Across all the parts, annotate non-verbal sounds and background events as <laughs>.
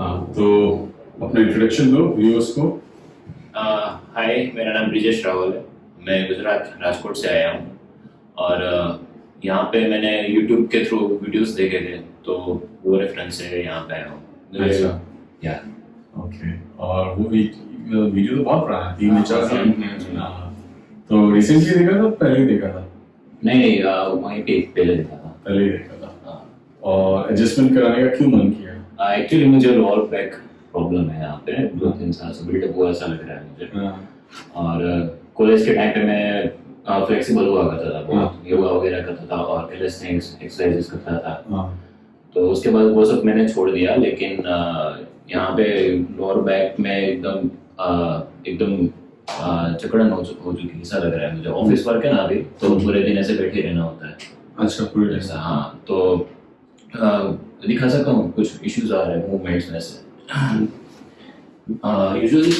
हाँ तो अपना इंट्रोडक्शन दो व्यूअर्स को। हाय मेरा नाम ब्रिजेश रावल है। मैं गुजरात राजकोट से आया हूँ। और अ, यहाँ पे मैंने यूट्यूब के थ्रू वीडियोस देखे थे तो वो रेफरेंस से यहाँ पे आया हूँ। अच्छा। या। ओके और वो वी- वीडियो तो बहुत पुराना है तीन चार साल। हाँ, तो रिसेंटली देखा था पहले ही देखा था? नहीं नहीं वहीं पे पहले देखा था। पहले ही देखा था। और एडजस्टमेंट कराने का क्यों मन किया? एक्चुअली मुझे लोअर बैक प्रॉब्लम है यहाँ पे। दो तीन साल से बिल्डअप हुआ ऐसा लग रहा है मुझे। हाँ, और कॉलेज के टाइम पे मैं फ्लेक्सिबल हुआ करता था बहुत। योगा वगैरह करता था और कैलिस्थेनिक्स एक्सरसाइजेस करता था। हाँ, तो उसके बाद वो सब मैंने छोड़ दिया लेकिन यहाँ पे लोअर बैक में एकदम एकदम जकड़न हो चु- हो चुकी ऐसा लग रहा है मुझे। ऑफ़िस वर्क है ना अभी तो पूरे दिन ऐसे बैठे रहना होता है। अच्छा पूरे ऐसा हाँ तो दिखा सकता हूँ कुछ इश्यूज़ आ रहे हैं मूवमेंट्स में से। <clears throat> यूजुअली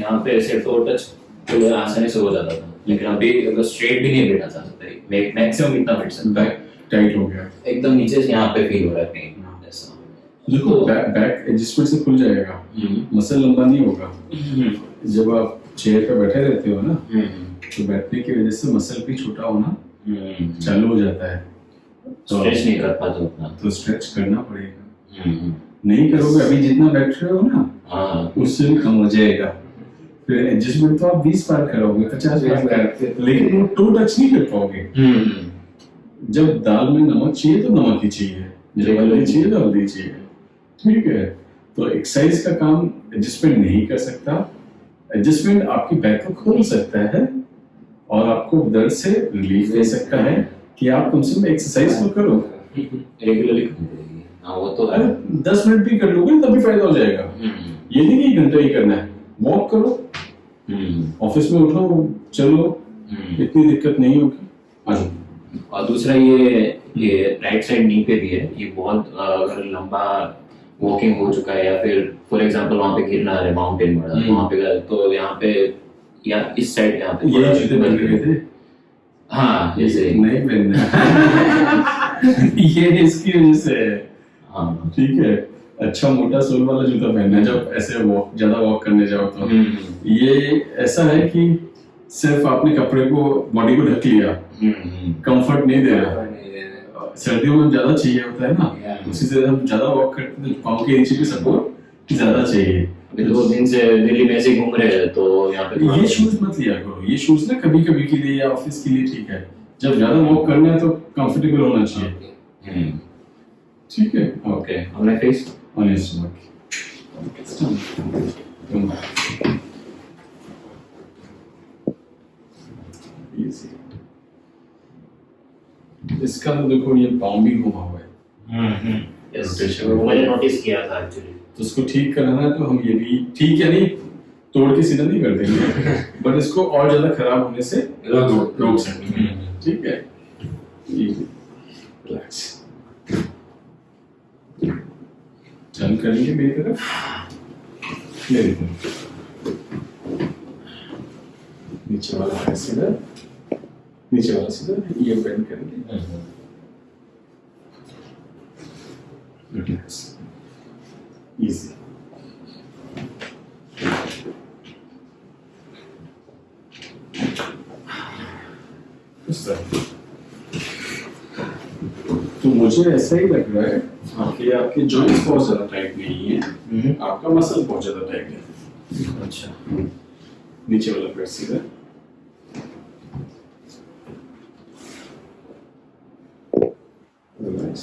यहाँ पे ऐसे टो टच तो आसानी से हो जाता था। लेकिन अभी अगर स्ट्रेट भी नहीं बैठा जा सकता मैक्सिमम इतना बैठ सकता बैक टाइट हो गया। एकदम नीचे से यहाँ पे फील हो रहा है पेन देखो बैक बैक एडजस्टमेंट से खुल जाएगा। हम्म, मसल लंबा नहीं होगा। हम्म, जब आप चेयर पे बैठे रहते हो ना हम्म, तो बैठने की वजह से मसल भी छोटा होना हम्म, चालू हो जाता है। तो स्ट्रेच नहीं कर पाते उतना। तो स्ट्रेच करना पड़ेगा। हम्म, नहीं करोगे अभी जितना बैठ रहे हो ना हाँ। उससे भी कम हो जाएगा। फिर एडजस्टमेंट तो आप 20 बार करोगे 50 बार करोगे लेकिन वो टू टच नहीं कर पाओगे। हम्म, जब दाल में नमक चाहिए तो नमक ही चाहिए। जब हल्दी चाहिए तो हल्दी चाहिए। ठीक है। तो एक्सरसाइज का काम एडजस्टमेंट नहीं कर सकता। एडजस्टमेंट आपकी बैक को खोल सकता है और आपको दर्द से रिलीफ दे सकता है। कि आप कम से कम एक्सरसाइज तो करो। रेगुलरली करनी पड़ेगी हाँ वो तो है। दस मिनट भी कर लोगे तभी फ़ायदा हो जाएगा। हम्म, ये नहीं कि घंटा ही करना है। वॉक करो। हम्म, ऑफ़िस में उठो चलो। हम्म। इतनी दिक्कत नहीं होगी। आ और दूसरा ये ये राइट साइड नी पे भी है। ये बहुत अगर लंबा वॉकिंग हो चुका है या फिर फॉर एग्जांपल वहाँ पे गिरना है माउंटेन बड़ा हम्म। वहाँ पे तो यहाँ पे या इस साइड यहाँ पे ये जूते के गए थे। हाँ जैसे। नहीं पहनना <laughs> ये इसकी वजह से है। हाँ। ठीक है। अच्छा मोटा सोल वाला जूता पहनना है। जब ऐसे वॉक ज़्यादा वॉक करने जाओ तो। हम्म, ये ऐसा है कि सिर्फ़ आपने कपड़े को बॉडी को ढक लिया। हम्म, हम्म, कंफर्ट नहीं दे रहा सर्दियों में ज़्यादा चाहिए होता है ना। उसी से हम ज़्यादा वॉक करते हैं तो पाँव के नीचे भी सपोर्ट ज़्यादा चाहिए। दो दिन से दिल्ली में ऐसे घूम रहे हैं तो यहाँ पे ये शूज़ मत लिया करो। ये शूज़ ना कभी कभी के लिए या ऑफ़िस के लिए ठीक है। जब ज़्यादा वॉक करना है तो कंफर्टेबल होना चाहिए। हम्म, ठीक है? Okay face on your stomach. Come back. Easy. इसका तो देखो ये पाँव भी घुमा हुआ है। Yes Rotation. वो मैंने नोटिस किया था एक्चुअली तो उसको ठीक कराना है तो हम ये भी ठीक है नहीं तोड़ के सीधा नहीं कर देंगे। <laughs> बट इसको और ज़्यादा खराब होने से रोक रोक सकते हैं। ठीक है। रिलैक्स टर्न करेंगे मेरी तरफ़। मेरी तरफ़ नीचे वाला है सीधा। नीचे वाला सीधा। ये बेंड करेंगे। इजी इस तरह तो मुझे ऐसा ही लग रहा है कि आपके जॉइंट्स बहुत ज़्यादा टाइट नहीं है। आपका मसल बहुत ज़्यादा टाइट है। अच्छा। नीचे वाला पैर सीधा Relax.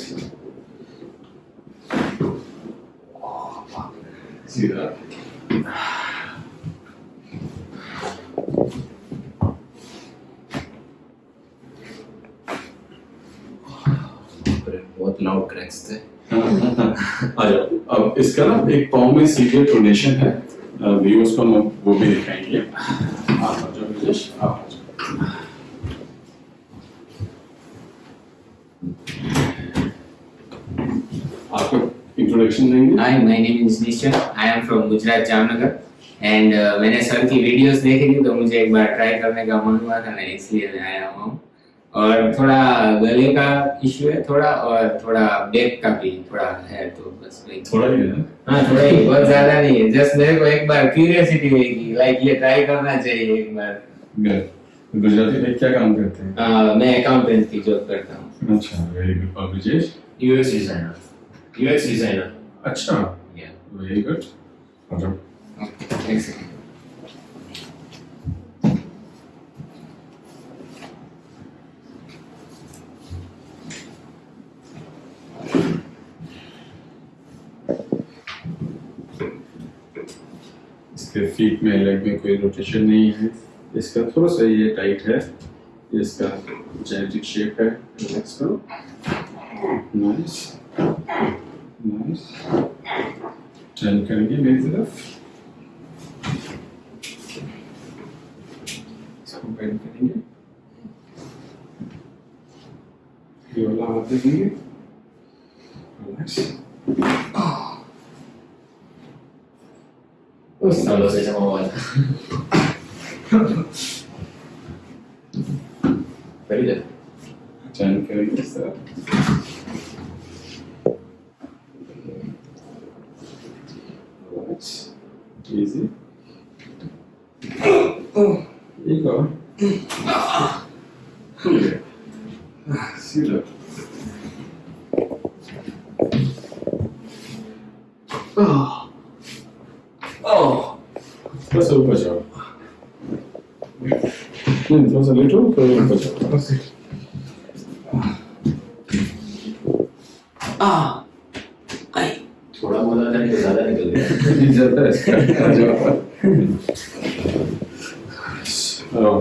सीधा बहुत लाउड क्रैक्स थे आ जाओ अब इसका ना एक पाँव में सीवियर प्रोनेशन है। व्यूअर्स को हम वो भी दिखाएँगे। आपको इंट्रोडक्शन देंगे? Hi, my name is Nishan. I am from Gujarat, Jamnagar. And मैंने सर की वीडियोस देखी थी तो मुझे एक बार ट्राई करने का मन हुआ था मैं इसलिए मैं आया हुआ हूँ। और थोड़ा गले का इश्यू है थोड़ा और थोड़ा बैक का भी थोड़ा है तो बस वही। थोड़ा ही है हाँ थोड़ा ही बहुत ज़्यादा नहीं है। जस्ट मेरे को एक बार क्यूरियोसिटी हुई कि लाइक ये ट्राई करना चाहिए एक बार। गुजराती में क्या काम करते हैं? आ, मैं अकाउंटेंट की जॉब करता हूँ। अच्छा वेरी गुड और Brijesh UX designer UX designer अच्छा। वेरी गुड और एक सेकंड इसके फीट में लेग में कोई रोटेशन नहीं है। इसका थोड़ा सा ये टाइट है। इसका जेनेटिक शेप है। रिलैक्स करो। नाइस नाइस टर्न करेंगे मेरी तरफ़। इसको बेंड करेंगे। ये वाला हाथ देंगे रिलैक्स उस सालों से जमा हुआ था वेरी गुड टर्न करेंगे इस तरह Relax. Easy. एक और खुल गया सीधा थोड़ा सा ऊपर जाओ नहीं थोड़ा सा लेटो थोड़ा बोला था ज़्यादा निकल गया। <laughs> ज़्यादा है जाओ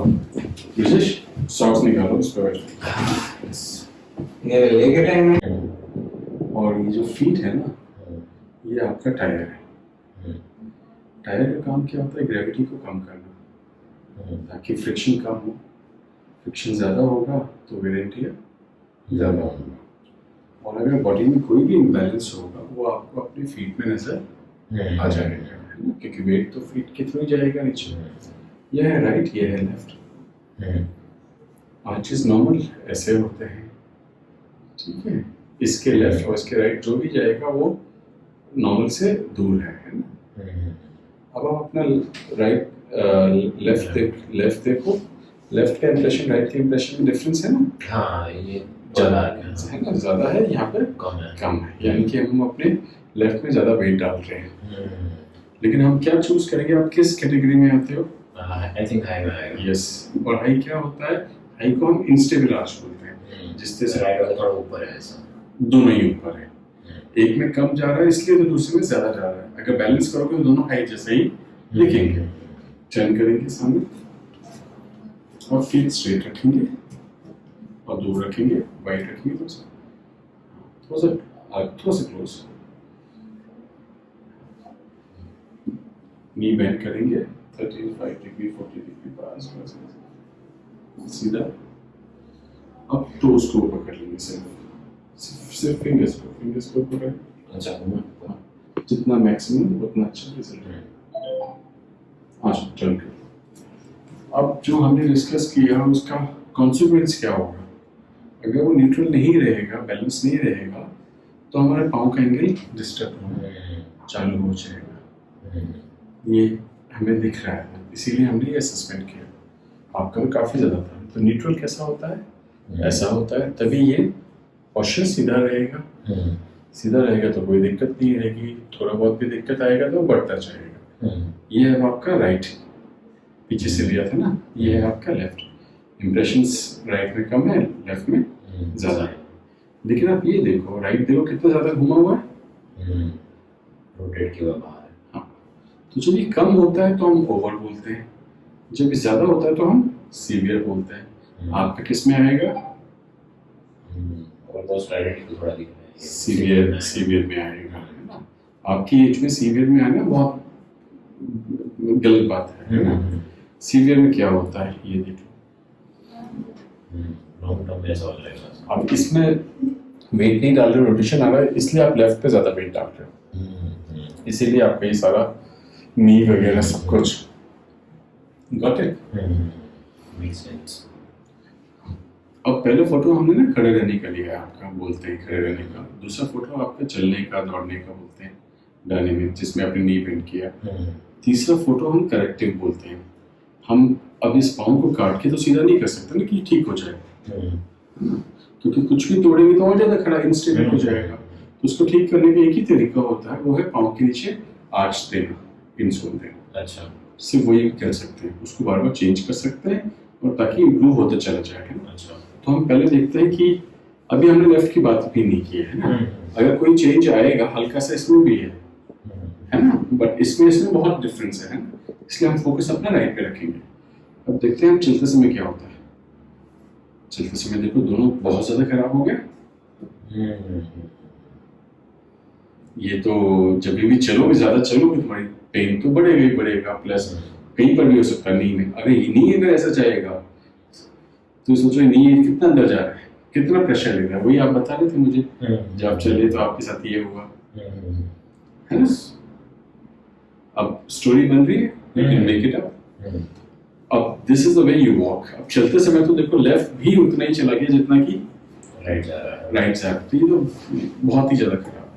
विशेष सॉक्स निकालो पर लेके टाइम में और ये जो फीट है ना ये आपका टायर है। टायर का काम क्या होता है? ग्रेविटी को कम करना। ताकि फ्रिक्शन कम हो। फ्रिक्शन ज़्यादा होगा तो वेर एंड टियर ज़्यादा होगा। और अगर बॉडी में कोई भी इम्बैलेंस होगा वो आपको अपने फीट में नज़र आ जाएगा। है ना? क्योंकि वेट तो फीट के थ्रू जाएगा नीचे। यह है राइट यह है लेफ़्ट आर्चेस नॉर्मल ऐसे होते हैं। ठीक है? इसके लेफ़्ट और इसके राइट जो भी जाएगा वो नॉर्मल से दूर है है ना? अब आप अपना राइट लेफ़्ट देख लेफ़्ट देखो लेफ़्ट का इंप्रेशन राइट के इंप्रेशन में डिफरेंस है ना? हाँ ये ज़्यादा है ना ज़्यादा है यहाँ पे कम है। कम है। यानी कि हम अपने लेफ़्ट में ज़्यादा वेट डाल रहे हैं। लेकिन हम क्या चूज़ करेंगे? आप किस कैटेगरी में आते हो? आई थिंक हाई में आएगा। यस और हाई क्या होता है? हाई को हम इंस्टेबल आर्च बोलते हैं। जिससे से राइट वाला थोड़ा ऊपर है ऐसा। दोनों ही ऊपर है। एक में कम जा रहा है इसलिए तो दूसरे में ज़्यादा जा रहा है। अगर बैलेंस करोगे तो दोनों हाई जैसे ही दिखेंगे। टर्न करेंगे सामने। और फीट स्ट्रेट रखेंगे और दूर रखेंगे वाइट रखेंगे थोड़ा सा थोड़ा सा थोड़ा सा क्लोज नी बेंड करेंगे 35 डिग्री 40 डिग्री पास सीधा। अब टोज को कर लेंगे सिर्फ़ सिर्फ़ सिर्फ़ फिंगर्स को फिंगर्स को कर। अच्छा जितना मैक्सिमम उतना अच्छा रिज़ल्ट है हाँ टर्न कर अब जो हमने डिस्कस किया उसका कॉन्सिक्वेंस क्या होगा? अगर वो न्यूट्रल नहीं रहेगा बैलेंस नहीं रहेगा तो हमारे पाँव का एंगल डिस्टर्ब होना चालू हो जाएगा। ये हमें दिख रहा है इसीलिए हमने ये सस्पेंड किया। आपका भी काफ़ी ज़्यादा था। तो न्यूट्रल कैसा होता है? ऐसा होता है तभी ये पोस्चर सीधा रहेगा। सीधा रहेगा तो कोई दिक्कत नहीं रहेगी। थोड़ा बहुत भी दिक्कत आएगा तो बढ़ता जाएगा। ये है आपका राइट पीछे से लिया था ना? ये है आपका लेफ़्ट इम्प्रेशंस राइट में कम है लेफ़्ट में ज़्यादा है। लेकिन आप ये देखो राइट देखो कितना ज़्यादा घुमा हुआ है। रोटेट किया हुआ बाहर है। तो जब ये कम होता है तो हम ओवर बोलते हैं। जब ये ज़्यादा होता है तो हम सीवियर बोलते हैं। आपका किसमें आएगा? को है। सीवियर सीवियर में आएगा आपकी एज में सीवियर में आना बहुत गलत बात है ना? सीवियर में क्या होता है ये देखो। लॉन्ग टर्म में ऐसा हो जाएगा। अब इसमें वेट नहीं डाल रहे रोटेशन आ रहा है इसलिए आप लेफ़्ट पे ज़्यादा वेट डाल रहे हो। इसीलिए आपका ये सारा नी वगैरह सब कुछ। गॉट इट मेक सेंस अब पहले फ़ोटो हमने ना खड़े रहने का लिया है आपका बोलते हैं खड़े रहने का। दूसरा फ़ोटो आपका चलने का दौड़ने का बोलते हैं डायनेमिक जिसमें आपने नी पेंट किया। तीसरा फ़ोटो हम करेक्टिव बोलते हैं। हम अब इस पाँव को काट के तो सीधा नहीं कर सकते ना कि ठीक हो जाए। क्योंकि कुछ भी तोड़ेंगे तो और ज़्यादा खड़ा इंस्टेबल हो जाएगा। तो उसको ठीक करने का एक ही तरीका होता है वो है पाँव के नीचे आर्च देना इंसोल देना। अच्छा। सिर्फ़ वही कर सकते हैं। उसको बार बार चेंज कर सकते हैं और ताकि इम्प्रूव होता चला जाए ना? अच्छा। तो हम पहले देखते हैं कि अभी हमने लेफ़्ट की बात भी नहीं की है ना? अगर कोई चेंज आएगा हल्का सा इसमें भी है है ना? बट इसमें इसमें बहुत डिफरेंस है इसलिए हम फोकस अपना राइट पे रखेंगे। अब देखते हैं हम चलते समय क्या होता है। चलते समय देखो दोनों बहुत ज़्यादा खराब हो गया। ये तो जब भी चलोगे ज़्यादा चलोगे तुम्हारी पेन तो बढ़ेगा ही बढ़ेगा प्लस कहीं पर भी हो सकता है नी में अगर ये नी अगर ऐसा जाएगा। तो सोचो नी कितना अंदर जा रहा है? कितना प्रेशर ले रहा है? वही आप बता रहे थे मुझे। जब आप चले तो आपके साथ ये हुआ। है ना? अब स्टोरी बन रही है यू मेक इट अप अब this is the way you walk अब चलते समय तो देखो लेफ़्ट भी उतना ही चला गया जितना कि राइट जा रहा है। राइट साइड तो ये तो बहुत ही ज़्यादा खराब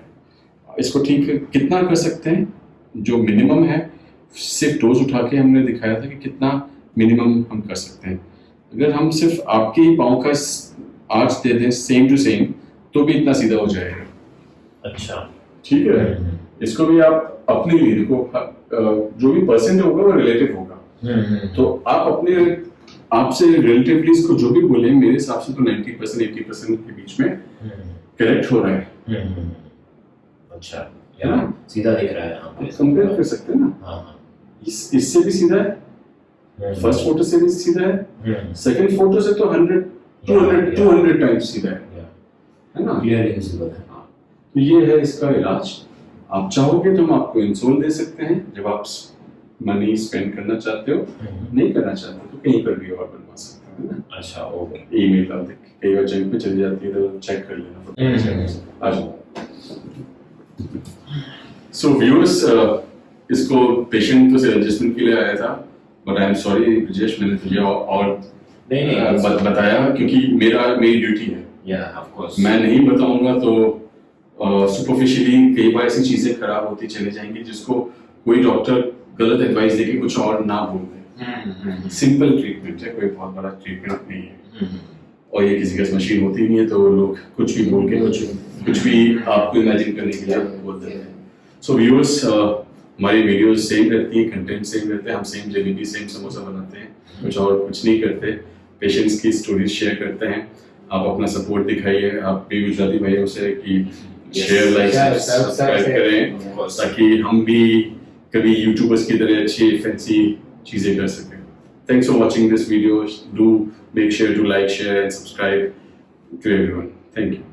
है। इसको ठीक कितना कर सकते हैं? जो मिनिमम है सिर्फ़ डोज उठा के हमने दिखाया था कि कितना मिनिमम हम कर सकते हैं। अगर हम सिर्फ़ आपके ही पाँव का आर्च दे दें सेम टू सेम तो भी इतना सीधा हो जाएगा। अच्छा। ठीक है? इसको भी आप अपने लिए देखो जो भी परसेंट होगा वो रिलेटिव होगा। तो आप अपने आपसे रिलेटिवली इसको जो भी बोले मेरे हिसाब से तो 90 परसेंट एट्टी परसेंट के बीच में करेक्ट हो रहा है। अच्छा यहाँ सीधा दिख रहा है यहाँ पे। कंपेयर कर सकते हैं ना? हाँ हाँ। इस इससे भी सीधा है। फ़र्स्ट फ़ोटो से भी सीधा है। सेकंड फ़ोटो से तो 100 200 200 टाइम्स सीधा है। है ना? क्लियरली विजिबल है। तो ये है इसका इलाज। आप चाहोगे तो हम आपको इंसोल दे सकते हैं। जब आप मनी स्पेंड करना चाहते हो नहीं करना चाहते तो कहीं पर भी और बनवा सकते हो ना? अच्छा ओके। ईमेल आप देख कई बार जंक पे चली जाती है तो चेक कर लेना। आ जाओ सो व्यूअर्स इसको पेशेंट तो सिर्फ़ एडजस्टमेंट के लिए आया था but I am sorry Brajesh मैंने तुझे और, नहीं नहीं। बत, बताया क्योंकि मेरा मेरी ड्यूटी है। या ऑफ़ कोर्स मैं नहीं बताऊँगा तो सुपरफिशियली कई बार ऐसी चीज़ें खराब होती चले जाएँगी जिसको कोई डॉक्टर गलत एडवाइस देके कुछ और ना बोल दे। सिंपल ट्रीटमेंट है कोई बहुत बड़ा ट्रीटमेंट नहीं है। और ये किसी का मशीन होती नहीं है तो लोग कुछ भी बोल के कुछ कुछ भी आपको इमेजिन करने के लिए बोल देते हैं। सो व्यूअर्स हमारी वीडियोस सेम रहती है कंटेंट सेम रहते हैं हम सेम जलेबी सेम समोसा बनाते हैं कुछ और कुछ नहीं करते। पेशेंट्स की स्टोरीज शेयर करते हैं। आप अपना सपोर्ट दिखाइए आप भी गुजराती भाइयों से कि शेयर लाइक सब्सक्राइब करें और ताकि हम भी कभी यूट्यूबर्स की तरह अच्छी फैंसी चीज़ें कर सकें। Thanks for watching this video do make share to like share and subscribe to everyone thank you